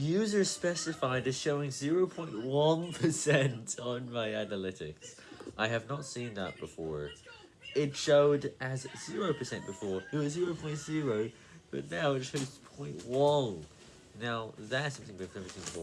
User specified is showing 0.1% on my analytics. I have not seen that before. It showed as 0% before, it was 0.0, but now it shows 0.1. Now, that's something we've never seen before.